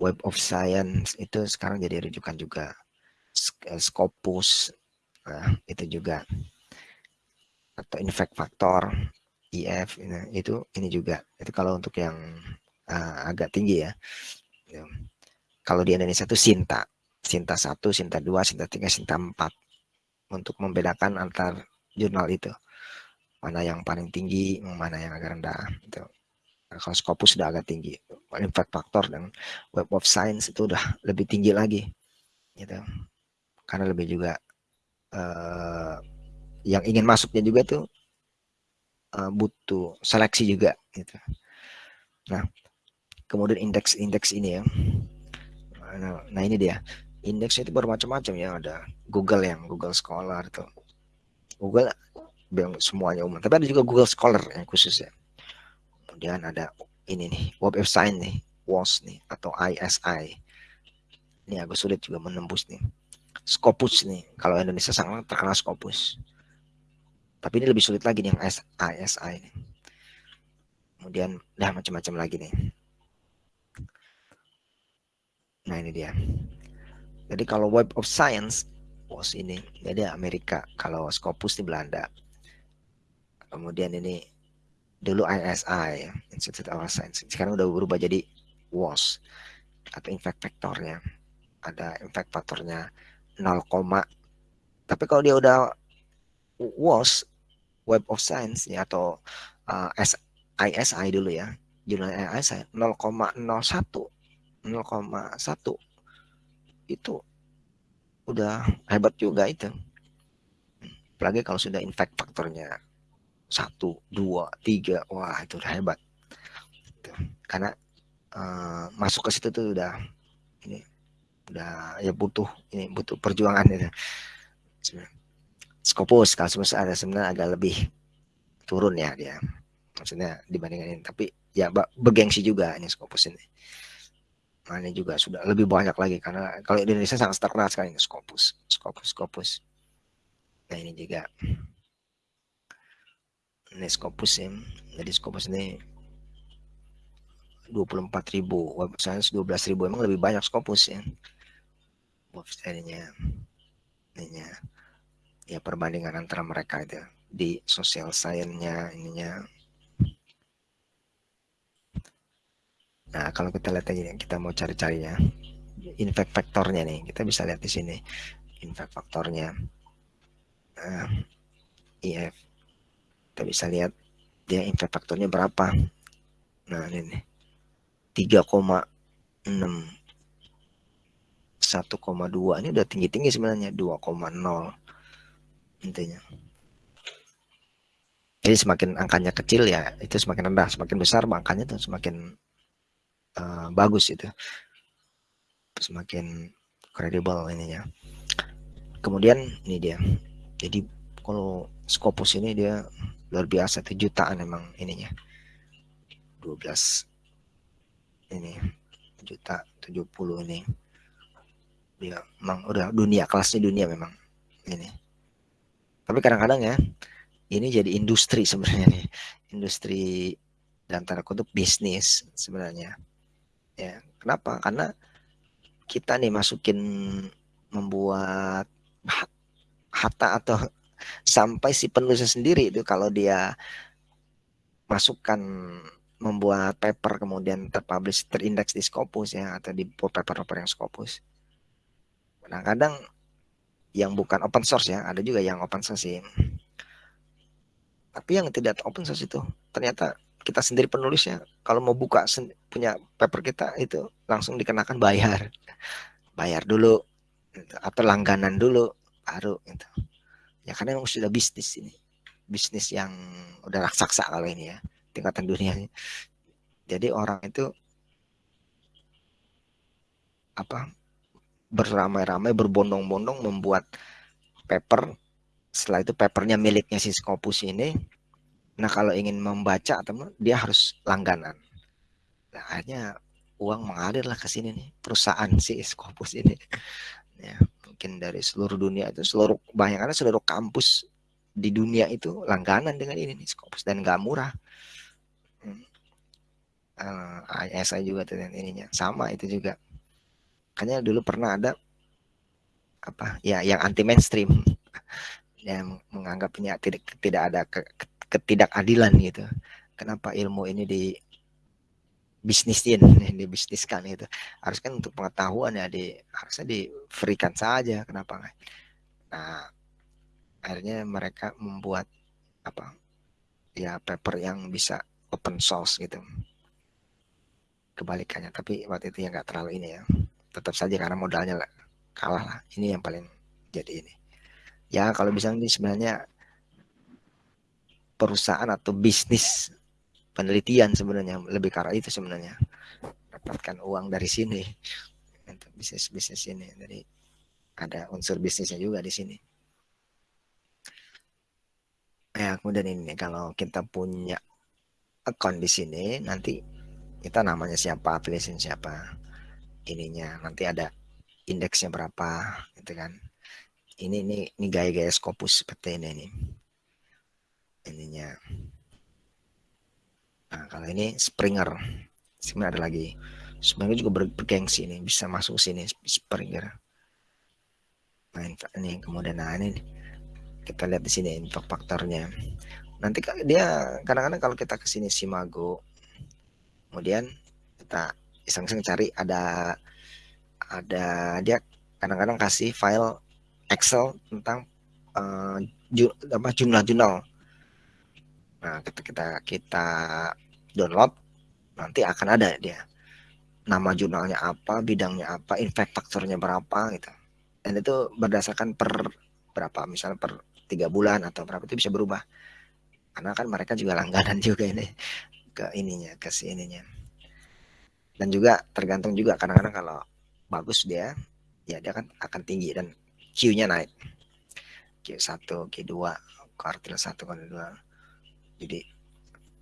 Web of Science itu sekarang jadi rujukan juga. Eh, Scopus nah, itu juga. Atau Infect Factor IF itu ini juga. Itu kalau untuk yang uh, agak tinggi ya. Kalau di Indonesia itu Sinta. Sinta 1, Sinta 2, Sinta 3, Sinta 4 untuk membedakan antar jurnal itu. Mana yang paling tinggi mana yang agak rendah itu nah, kalau Scopus sudah agak tinggi Impact Factor dan Web of Science itu udah lebih tinggi lagi gitu. Karena lebih juga uh, yang ingin masuknya juga tuh uh, butuh seleksi juga gitu. Nah kemudian indeks-indeks ini ya. Nah, nah ini dia. Indeks itu bermacam-macam ya ada Google yang Google Scholar itu Google yang semuanya umum tapi ada juga Google Scholar yang khusus ya kemudian ada ini nih Web of Science nih WOS nih atau ISI ini agak sulit juga menembus nih. Scopus nih kalau Indonesia sangat terkenal Scopus. Tapi ini lebih sulit lagi nih yang ISI nih. Kemudian dah macam-macam lagi nih. Nah ini dia. Jadi kalau Web of Science WOS ini jadi Amerika. Kalau Scopus di Belanda. Kemudian ini dulu ISI Institute of Science. Sekarang udah berubah jadi WOS atau impact factornya. Ada impact faktornya 0, tapi kalau dia udah WOS Web of Science ya atau uh, ISI dulu ya jurnal ISI 0,01 0,1 itu udah hebat juga itu. Apalagi kalau sudah impact faktornya satu dua tiga. Wah itu udah hebat. Karena uh, masuk ke situ tuh udah ini udah ya butuh ini butuh perjuangan itu Scopus kalau semesta ada sebenarnya agak lebih turun ya dia. Maksudnya dibandingkan ini. Tapi ya bergengsi juga ini Scopus ini. Ini juga sudah lebih banyak lagi. Karena kalau Indonesia sangat terkenal sekali ini Scopus Scopus Scopus. Nah ini juga ini Scopus ya. Jadi Scopus ini 24.000 web science 12.000 emang lebih banyak Scopus ya. Ininya ininya. Ya perbandingan antara mereka itu di sosial sainsnya ininya. Nah kalau kita lihat aja kita mau cari-carinya infect faktornya nih kita bisa lihat di sini. Infect faktornya nah, IF kita bisa lihat dia impact faktornya berapa. Nah ini nih. 3,6 1,2 ini udah tinggi-tinggi sebenarnya 2,0 intinya. Jadi semakin angkanya kecil ya itu semakin rendah. Semakin besar angkanya itu semakin uh, bagus itu. Semakin kredibel ininya. Kemudian ini dia. Jadi kalau Scopus ini dia luar biasa itu jutaan emang ininya. 12 ini juta 70 ini. Ya emang udah dunia kelasnya dunia memang ini. Tapi kadang-kadang ya ini jadi industri sebenarnya nih. Industri dan tanda kutip bisnis sebenarnya. Ya kenapa? Karena kita nih masukin membuat harta atau sampai si penulisnya sendiri itu kalau dia masukkan membuat paper kemudian terpublish terindeks di Scopus ya atau di paper-paper yang Scopus. Kadang-kadang yang bukan open source ya, ada juga yang open source sih. Tapi yang tidak open source itu ternyata kita sendiri penulisnya kalau mau buka punya paper kita itu langsung dikenakan bayar. Bayar dulu atau langganan dulu baru gitu ya karena memang sudah bisnis ini. Bisnis yang udah raksasa kalau ini ya tingkatan dunia jadi orang itu apa beramai-ramai berbondong-bondong membuat paper. Setelah itu papernya miliknya si Scopus ini. Nah kalau ingin membaca atau dia harus langganan. Nah, akhirnya uang mengalir lah ke sini nih perusahaan si Scopus ini. Ya mungkin dari seluruh dunia itu seluruh karena seluruh kampus di dunia itu langganan dengan ini nih Scopus dan nggak murah. Hmm. uh, eh, ISI juga dengan ininya. Sama itu juga. Makanya dulu pernah ada apa ya yang anti mainstream yang menganggapnya tidak tidak ada ke, ketidakadilan gitu. Kenapa ilmu ini di bisnisin dibisniskan itu harus kan untuk pengetahuan ya di harusnya di freekan saja kenapa nggak? Nah akhirnya mereka membuat apa ya paper yang bisa open source gitu. Kebalikannya tapi waktu itu ya nggak terlalu ini ya. Tetap saja karena modalnya lah, kalah lah. Ini yang paling jadi ini. Ya kalau bisa ini sebenarnya perusahaan atau bisnis penelitian sebenarnya lebih karena itu sebenarnya. Dapatkan uang dari sini. Untuk bisnis bisnis ini. Jadi ada unsur bisnisnya juga di sini. Ya kemudian ini kalau kita punya account di sini nanti kita namanya siapa afiliasi siapa ininya. Nanti ada indeksnya berapa gitu kan. Ini ini ini gaya-gaya Scopus seperti ini nih ininya kalau ini Springer. Sebenarnya ada lagi. Springer juga bergengsi ini bisa masuk sini Springer. Main ini kemudian nah ini kita lihat di sini info faktornya. Nanti dia kadang-kadang kalau kita ke sini Simago kemudian kita iseng-iseng cari ada ada dia kadang-kadang kasih file Excel tentang uh, apa jumlah jurnal nah kita kita kita download nanti akan ada dia. Nama jurnalnya apa bidangnya apa impact faktornya berapa gitu. Dan itu berdasarkan per berapa misalnya per tiga bulan atau berapa itu bisa berubah. Karena kan mereka juga langganan juga ini ke ininya ke si ininya. Dan juga tergantung juga kadang-kadang kalau bagus dia ya dia kan akan tinggi dan Q-nya naik. Q1 Q2 kuartil 1 kuartil 2 jadi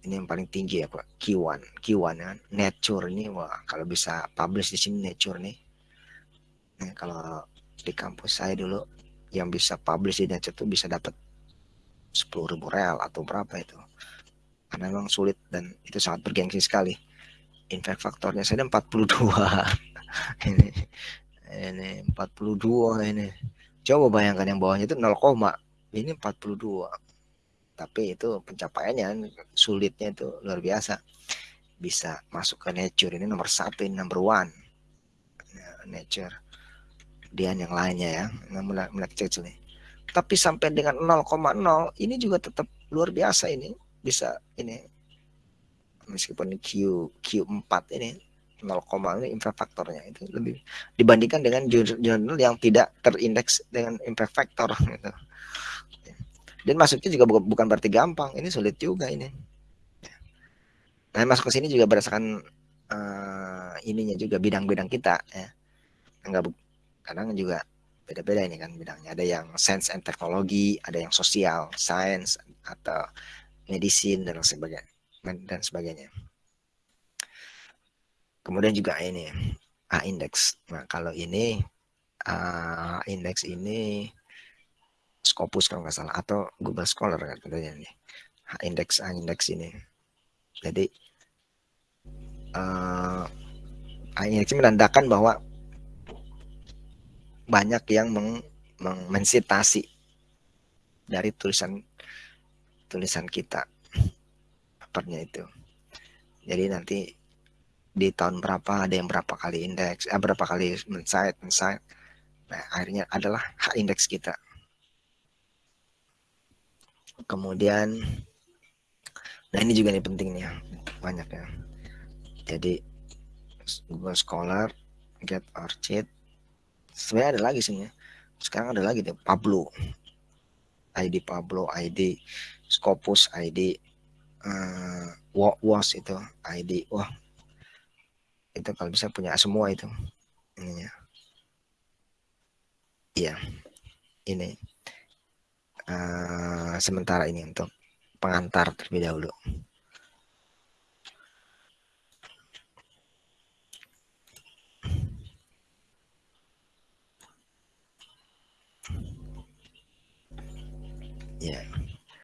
ini yang paling tinggi ya Pak. Q1 Q1 ya. Nature ini wah kalau bisa publish di sini nature nih. Nah, kalau di kampus saya dulu yang bisa publish di Nature itu bisa dapat sepuluh ribu real atau berapa itu. Karena memang sulit dan itu sangat bergengsi sekali. Impact faktornya saya 42 ini ini 42 ini. Coba bayangkan yang bawahnya itu 0, ini 42 tapi itu pencapaiannya sulitnya itu luar biasa. Bisa masuk ke nature. Ini nomor satu ini number one. Nature. Kemudian yang lainnya ya. Mulai mulai kecil nih tapi sampai dengan 0,0 ini juga tetap luar biasa ini. Bisa ini. Meskipun Q Q4 ini 0, ini impact faktornya itu lebih dibandingkan dengan jurnal yang tidak terindeks dengan impact factor gitu. Dan masuknya juga bukan berarti gampang, ini sulit juga ini. Nah, masuk ke sini juga berdasarkan uh, ininya juga bidang-bidang kita ya. Enggak kadang juga beda-beda ini kan bidangnya. Ada yang science and teknologi, ada yang sosial, science atau medicine dan sebagainya dan sebagainya. Kemudian juga ini A index. Nah, kalau ini A index ini Scopus kalau nggak salah atau Google Scholar kan katanya nih. A index A index ini. Jadi uh, A index menandakan bahwa banyak yang meng, meng mensitasi dari tulisan tulisan kita papernya itu jadi nanti di tahun berapa ada yang berapa kali indeks eh, berapa kali mensight mensight nah akhirnya adalah hak indeks kita kemudian nah ini juga nih penting nih ya banyak ya. Jadi Google Scholar Get Orchid sebenarnya ada lagi sih ya sekarang ada lagi deh Pablo. ID Pablo ID Scopus ID uh, eh, was itu ID wah. Itu kalau bisa punya semua itu ininya. Iya ini uh, sementara ini untuk pengantar terlebih dahulu